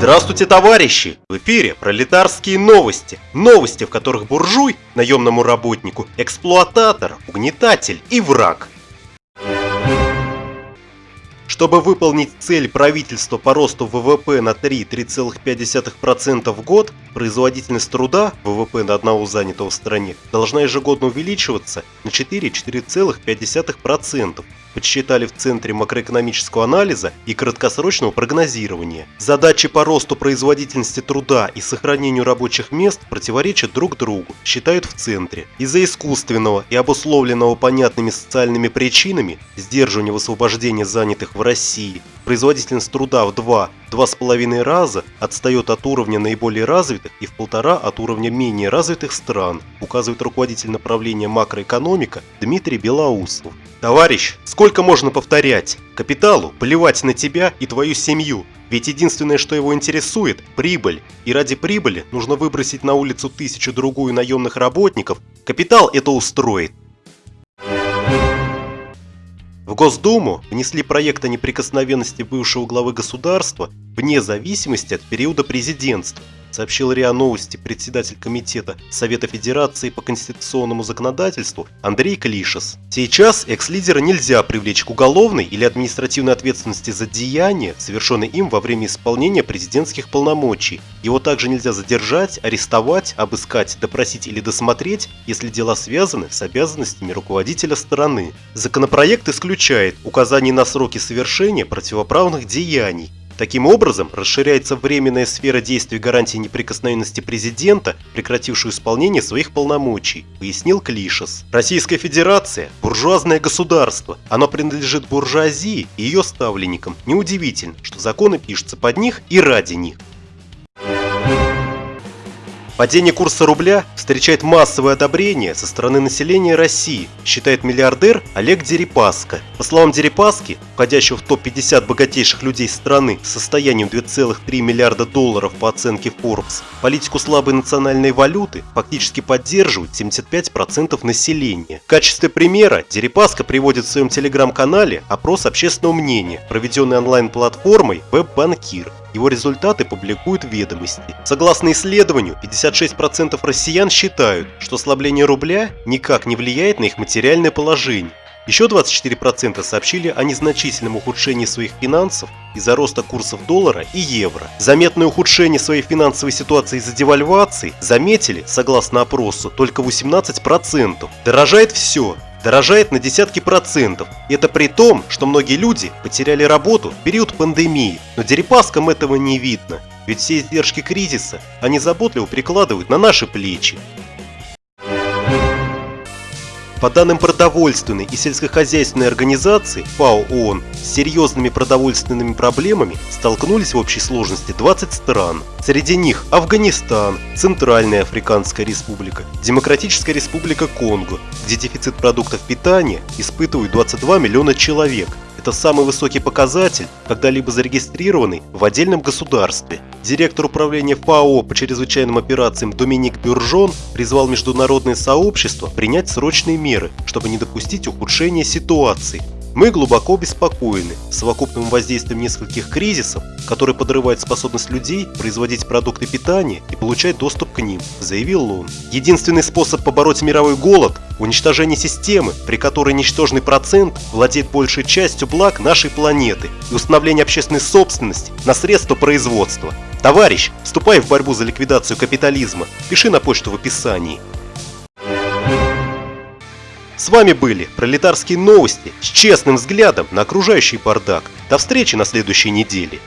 Здравствуйте, товарищи! В эфире пролетарские новости. Новости, в которых буржуй, наемному работнику, эксплуататор, угнетатель и враг. Чтобы выполнить цель правительства по росту ВВП на 3-3,5% в год, производительность труда, ВВП на одного занятого в стране, должна ежегодно увеличиваться на 4-4,5% подсчитали в Центре макроэкономического анализа и краткосрочного прогнозирования. Задачи по росту производительности труда и сохранению рабочих мест противоречат друг другу, считают в Центре. Из-за искусственного и обусловленного понятными социальными причинами сдерживания высвобождения занятых в России, производительность труда в 2-2,5 раза отстает от уровня наиболее развитых и в полтора от уровня менее развитых стран, указывает руководитель направления макроэкономика Дмитрий Белоусов. Товарищ, сколько можно повторять? Капиталу плевать на тебя и твою семью. Ведь единственное, что его интересует – прибыль. И ради прибыли нужно выбросить на улицу тысячу-другую наемных работников. Капитал это устроит. В Госдуму внесли проект о неприкосновенности бывшего главы государства вне зависимости от периода президентства сообщил РИА Новости председатель Комитета Совета Федерации по конституционному законодательству Андрей Клишес. Сейчас экс-лидера нельзя привлечь к уголовной или административной ответственности за деяния, совершенные им во время исполнения президентских полномочий. Его также нельзя задержать, арестовать, обыскать, допросить или досмотреть, если дела связаны с обязанностями руководителя страны. Законопроект исключает указание на сроки совершения противоправных деяний, Таким образом, расширяется временная сфера действия гарантии неприкосновенности президента, прекратившую исполнение своих полномочий, пояснил Клишес. Российская Федерация – буржуазное государство. Оно принадлежит буржуазии и ее ставленникам. Неудивительно, что законы пишутся под них и ради них. Падение курса рубля встречает массовое одобрение со стороны населения России, считает миллиардер Олег Дерипаска. По словам Дерипаски, входящего в топ-50 богатейших людей страны с состоянием 2,3 миллиарда долларов по оценке Forbes, политику слабой национальной валюты фактически поддерживают 75% населения. В качестве примера Дерипаска приводит в своем телеграм-канале опрос общественного мнения, проведенный онлайн-платформой WebBankir. Его результаты публикуют ведомости. Согласно исследованию, 56% россиян считают, что ослабление рубля никак не влияет на их материальное положение. Еще 24% сообщили о незначительном ухудшении своих финансов из-за роста курсов доллара и евро. Заметное ухудшение своей финансовой ситуации из-за девальвации заметили, согласно опросу, только 18%. Дорожает все, дорожает на десятки процентов. И это при том, что многие люди потеряли работу в период пандемии. Но Дерипаскам этого не видно. Ведь все издержки кризиса они заботливо прикладывают на наши плечи. По данным продовольственной и сельскохозяйственной организации ФАО ООН, с серьезными продовольственными проблемами столкнулись в общей сложности 20 стран. Среди них Афганистан, Центральная Африканская Республика, Демократическая Республика Конго, где дефицит продуктов питания испытывают 22 миллиона человек, это самый высокий показатель, когда-либо зарегистрированный в отдельном государстве. Директор управления ФАО по чрезвычайным операциям Доминик Бюржон призвал международное сообщество принять срочные меры, чтобы не допустить ухудшения ситуации. Мы глубоко обеспокоены совокупным воздействием нескольких кризисов, которые подрывают способность людей производить продукты питания и получать доступ к ним, заявил он. Единственный способ побороть мировой голод – уничтожение системы, при которой ничтожный процент владеет большей частью благ нашей планеты и установление общественной собственности на средства производства. Товарищ, вступай в борьбу за ликвидацию капитализма, пиши на почту в описании. Вами были пролетарские новости с честным взглядом на окружающий бардак. До встречи на следующей неделе.